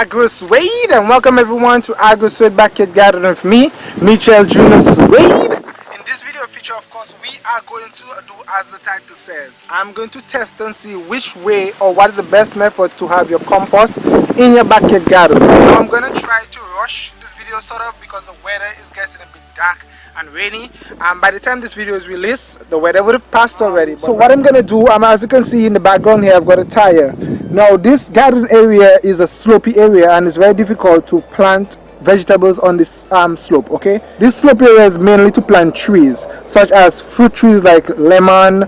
Agro Suede and welcome everyone to Agro Suede Backyard Garden with me, Michel Junior Suede. In this video feature of course we are going to do as the title says. I'm going to test and see which way or what is the best method to have your compost in your backyard garden. Now I'm going to try to rush video sort of because the weather is getting a bit dark and rainy. And by the time this video is released the weather would have passed already. So what i'm gonna do um, as you can see in the background here i've got a tire. Now this garden area is a slopey area and it's very difficult to plant vegetables on this um, slope okay? This slope area is mainly to plant trees such as fruit trees like lemon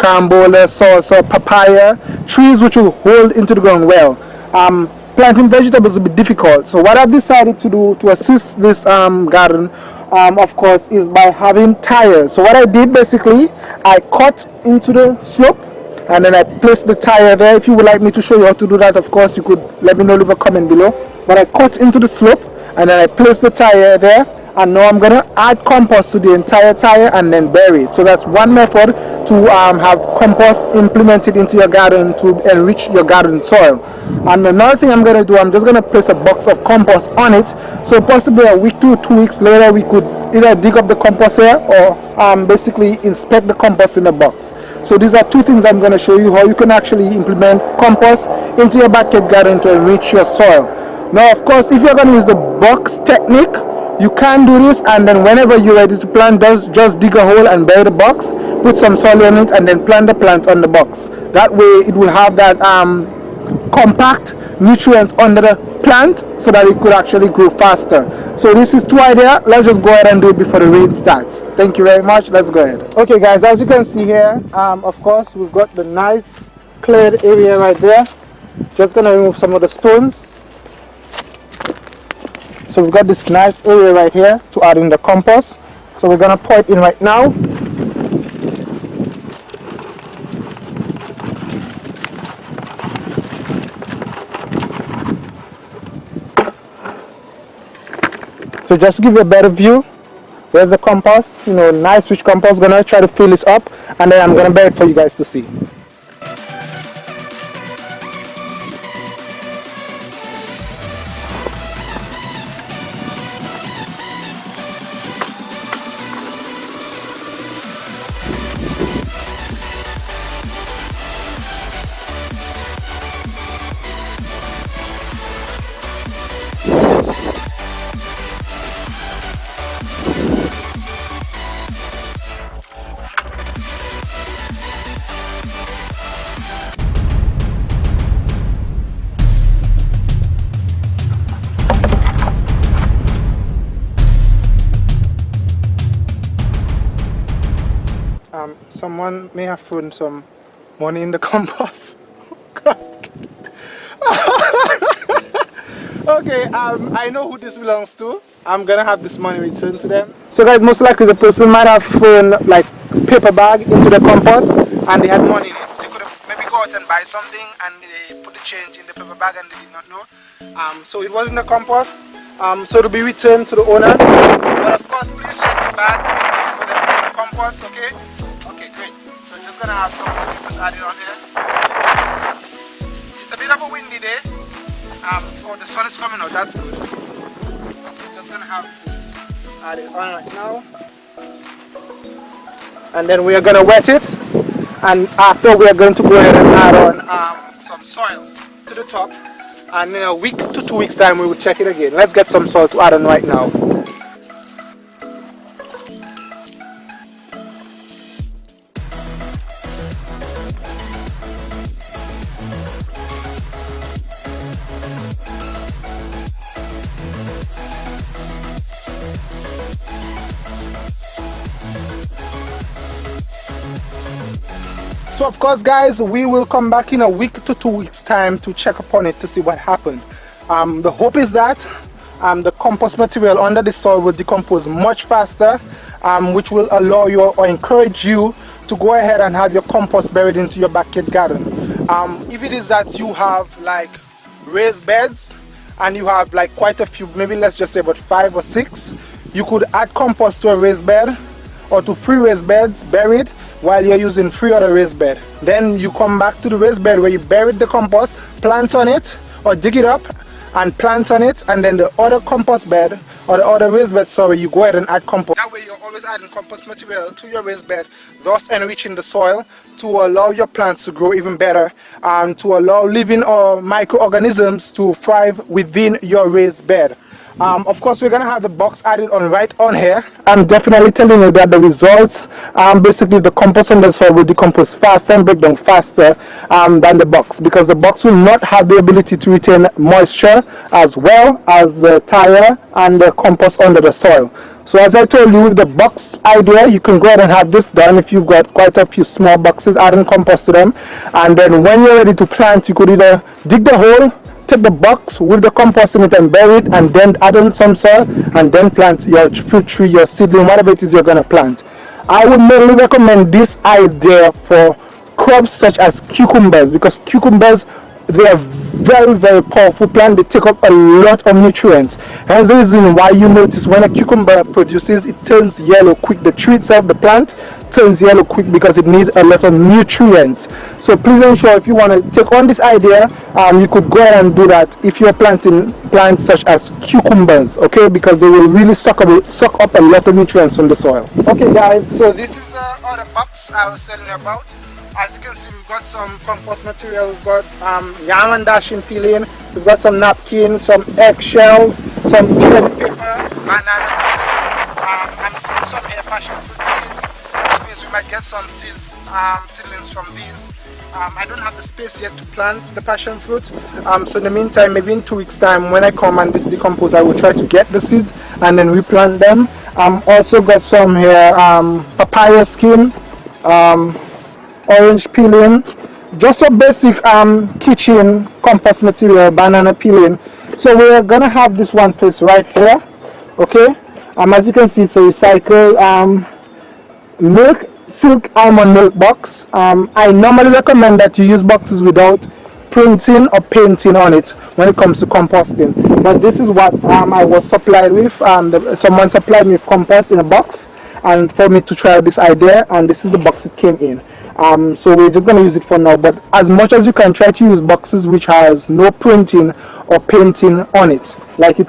carambola salsa papaya trees which will hold into the ground well. Um, planting vegetables will be difficult. So what i've decided to do to assist this um, garden um, of course is by having tires. So what I did basically I cut into the slope and then I placed the tire there. If you would like me to show you how to do that of course you could let me know leave a comment below. But I cut into the slope and then I placed the tire there and now I'm gonna add compost to the entire tire and then bury it. So that's one method to um, have compost implemented into your garden to enrich your garden soil. And another thing I'm gonna do I'm just gonna place a box of compost on it. So possibly a week to two weeks later we could either dig up the compost here or um, basically inspect the compost in the box. So these are two things I'm going to show you how you can actually implement compost into your backyard garden to enrich your soil. Now of course if you're going to use the box technique you can do this and then whenever you're ready to plant just, just dig a hole and bury the box put some soil in it and then plant the plant on the box. That way it will have that um, compact nutrients under the plant so that it could actually grow faster. So this is two idea. Let's just go ahead and do it before the rain starts. Thank you very much. Let's go ahead. Okay guys as you can see here um, of course we've got the nice cleared area right there. Just gonna remove some of the stones so we've got this nice area right here to add in the compost. So we're gonna pour it in right now. So just to give you a better view there's the compost you know nice rich compost. Gonna try to fill this up and then I'm gonna bury it for you guys to see someone may have thrown some money in the compost. okay, um, I know who this belongs to. I'm gonna have this money returned to them. So guys, most likely the person might have thrown like paper bag into the compost and they had money in it. They could have maybe go out and buy something and they put the change in the paper bag and they did not know. Um, so it wasn't the compost. Um, so to be returned to the owner. But of course, please check the bag for the compost, okay? Gonna have some on here. It's a bit of a windy day. Um, oh, the sun is coming out, that's good. Just gonna have added on right now. And then we are gonna wet it. And after we are going to go ahead and add on um, some soil to the top. And in a week to two weeks time we will check it again. Let's get some soil to add on right now. So of course guys we will come back in a week to two weeks time to check upon it to see what happened. Um, the hope is that um, the compost material under the soil will decompose much faster um, which will allow you or encourage you to go ahead and have your compost buried into your backyard garden. Um, if it is that you have like raised beds and you have like quite a few maybe let's just say about five or six you could add compost to a raised bed or to three raised beds buried while you're using three other raised bed. Then you come back to the raised bed where you buried the compost, plant on it or dig it up and plant on it and then the other compost bed or the other raised bed sorry you go ahead and add compost that way you're always adding compost material to your raised bed thus enriching the soil to allow your plants to grow even better and to allow living or microorganisms to thrive within your raised bed um, of course, we're going to have the box added on right on here. I'm definitely telling you that the results, um, basically the compost on the soil will decompose faster and break down faster um, than the box because the box will not have the ability to retain moisture as well as the tire and the compost under the soil. So as I told you with the box idea, you can go ahead and have this done if you've got quite a few small boxes, adding compost to them. And then when you're ready to plant, you could either dig the hole the box with the compost in it and bury it and then add on some soil and then plant your fruit tree, your seedling, whatever it is you're going to plant. I would mainly recommend this idea for crops such as cucumbers because cucumbers they are very very powerful plant. They take up a lot of nutrients. Hence the reason why you notice when a cucumber produces it turns yellow quick. The tree itself the plant turns yellow quick because it needs a lot of nutrients. So please ensure if you want to take on this idea um, you could go ahead and do that if you're planting plants such as cucumbers okay? Because they will really suck up, suck up a lot of nutrients from the soil. Okay guys so this is all the box I was telling you about. As you can see we've got some compost material we've got um, yam and dasheen peeling we've got some napkins some eggshells some paper banana um, I'm seeing some air passion fruit might get some seeds um, seedlings from these. Um, I don't have the space yet to plant the passion fruit. Um, so in the meantime maybe in two weeks time when I come and this decompose I will try to get the seeds and then replant them. Um, also got some here um, papaya skin um, orange peeling just a basic um, kitchen compost material banana peeling. So we're gonna have this one place right here okay? Um, as you can see it's a recycled um, milk silk almond milk box. Um, I normally recommend that you use boxes without printing or painting on it when it comes to composting. But this is what um, I was supplied with um, the, someone supplied me with compost in a box and for me to try this idea and this is the box it came in. Um, so we're just going to use it for now but as much as you can try to use boxes which has no printing or painting on it like it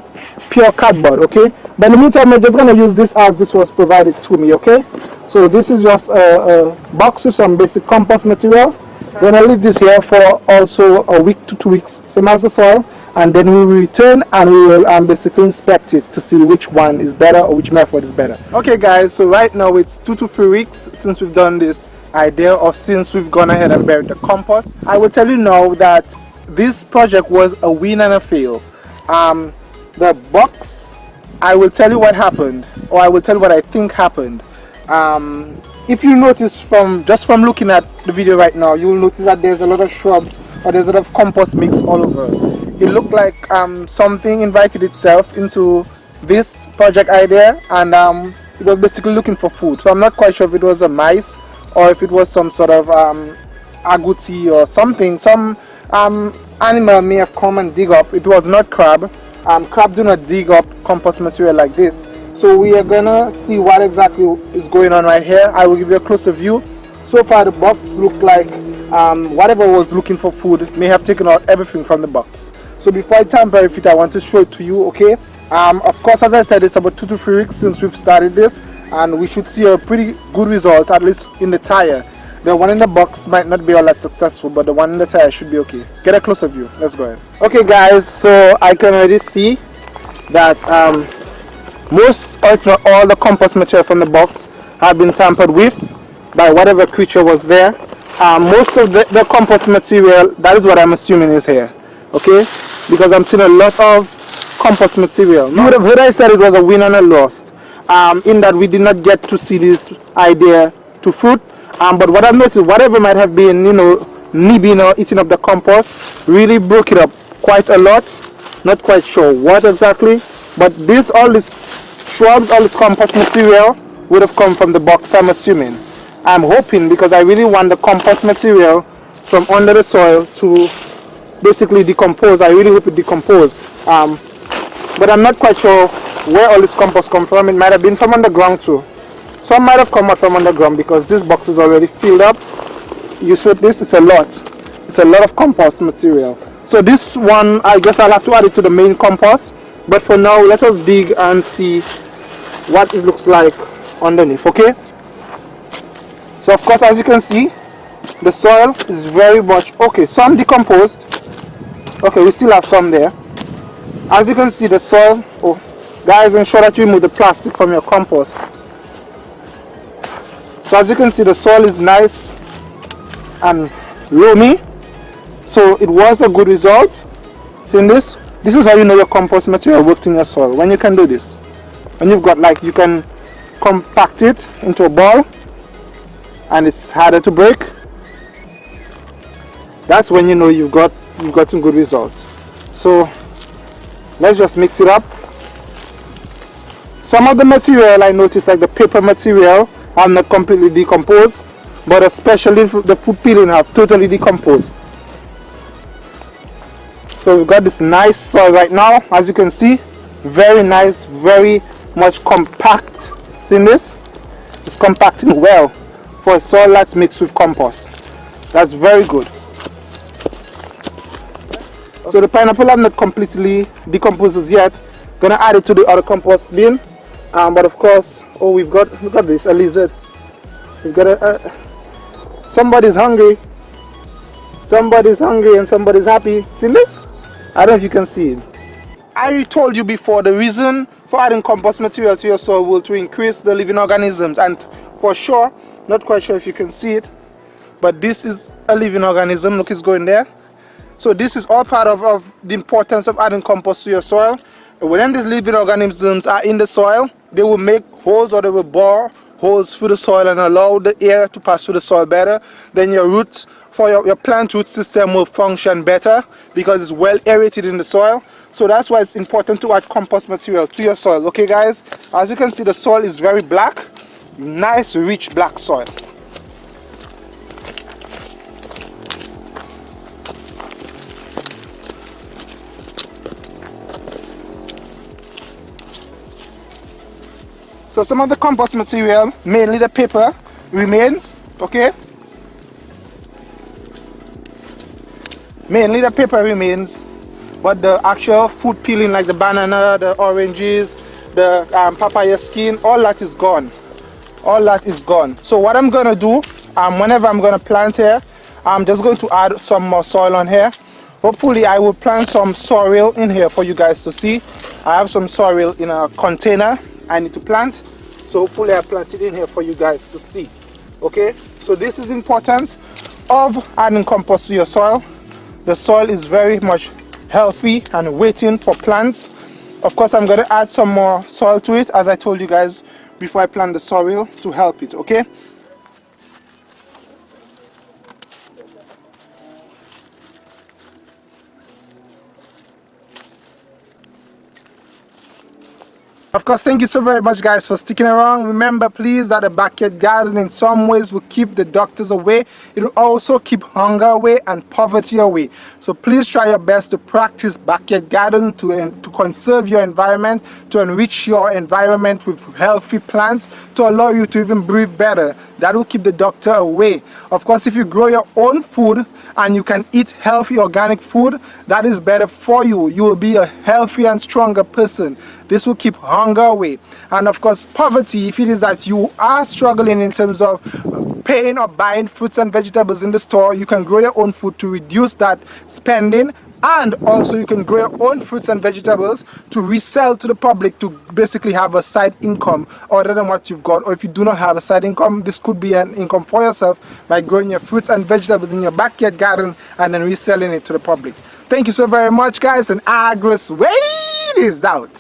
pure cardboard okay? But in the meantime we're just going to use this as this was provided to me okay so this is just a, a box with some basic compost material. We're going to leave this here for also a week to two weeks same as the soil. And then we will return and we will um, basically inspect it to see which one is better or which method is better. Okay guys so right now it's two to three weeks since we've done this idea of since we've gone ahead and buried the compost. I will tell you now that this project was a win and a fail. Um, the box i will tell you what happened or i will tell you what i think happened um, if you notice from just from looking at the video right now you will notice that there's a lot of shrubs or there's a lot of compost mix all over. It looked like um, something invited itself into this project idea and um, it was basically looking for food. So i'm not quite sure if it was a mice or if it was some sort of um, agouti or something. Some um, animal may have come and dig up. It was not crab. Um, crab do not dig up compost material like this so we are gonna see what exactly is going on right here. I will give you a closer view. So far the box looked like um, whatever was looking for food may have taken out everything from the box. So before I tamper it I want to show it to you okay? Um, of course as I said it's about two to three weeks since we've started this and we should see a pretty good result at least in the tire. The one in the box might not be all that successful but the one in the tire should be okay. Get a closer view. Let's go ahead. Okay guys so i can already see that um, most if not all the compost material from the box have been tampered with by whatever creature was there um, most of the, the compost material that is what i'm assuming is here okay because i'm seeing a lot of compost material you would have heard i said it was a win and a loss um, in that we did not get to see this idea to fruit. Um, but what I've noticed, whatever might have been, you know, nibbing or eating up the compost, really broke it up quite a lot. Not quite sure what exactly, but this, all this shrubs, all this compost material would have come from the box, I'm assuming. I'm hoping because I really want the compost material from under the soil to basically decompose. I really hope it decompose. Um, but I'm not quite sure where all this compost come from. It might have been from underground too. Some might have come out from underground because this box is already filled up. You see this, it's a lot. It's a lot of compost material. so this one I guess I'll have to add it to the main compost but for now let us dig and see what it looks like underneath okay? So of course as you can see the soil is very much okay some decomposed. Okay we still have some there. As you can see the soil oh guys ensure that you remove the plastic from your compost. So as you can see the soil is nice and loamy. So it was a good result. Seeing this this is how you know your compost material worked in your soil. When you can do this when you've got like you can compact it into a ball and it's harder to break that's when you know you've got you've gotten good results. So let's just mix it up. Some of the material I noticed like the paper material are not completely decomposed but especially the food peeling have totally decomposed so we've got this nice soil right now. As you can see very nice very much compact. See this? It's compacting well for soil that's mixed with compost. That's very good. So the pineapple have not completely decomposed as yet. Gonna add it to the other compost bin. Um, but of course oh we've got look at this a lizard. We've got a somebody's hungry. Somebody's hungry and somebody's happy. See this I don't know if you can see it. I told you before the reason for adding compost material to your soil will to increase the living organisms and for sure not quite sure if you can see it but this is a living organism. Look it's going there. So this is all part of, of the importance of adding compost to your soil. When these living organisms are in the soil they will make holes or they will bore holes through the soil and allow the air to pass through the soil better. Then your roots for your, your plant root system will function better because it's well aerated in the soil. So that's why it's important to add compost material to your soil okay guys? As you can see the soil is very black nice rich black soil. So some of the compost material, mainly the paper, remains, okay? Mainly the paper remains, but the actual food peeling like the banana, the oranges, the um, papaya skin, all that is gone. All that is gone. So what I'm gonna do, um, whenever I'm gonna plant here, I'm just going to add some more soil on here. Hopefully I will plant some sorrel in here for you guys to see. I have some sorrel in a container I need to plant so hopefully I plant it in here for you guys to see okay so this is the importance of adding compost to your soil the soil is very much healthy and waiting for plants. Of course I'm going to add some more soil to it as I told you guys before I plant the soil to help it okay Of course, thank you so very much guys for sticking around. Remember please that a backyard garden in some ways will keep the doctors away. It will also keep hunger away and poverty away. So please try your best to practice backyard garden to, to conserve your environment, to enrich your environment with healthy plants, to allow you to even breathe better. That will keep the doctor away. Of course, if you grow your own food and you can eat healthy organic food, that is better for you. You will be a healthy and stronger person. This will keep hunger away. And of course, poverty, if it is that you are struggling in terms of paying or buying fruits and vegetables in the store, you can grow your own food to reduce that spending and also you can grow your own fruits and vegetables to resell to the public to basically have a side income other than what you've got. Or if you do not have a side income this could be an income for yourself by growing your fruits and vegetables in your backyard garden and then reselling it to the public. Thank you so very much guys and Agro Suede is out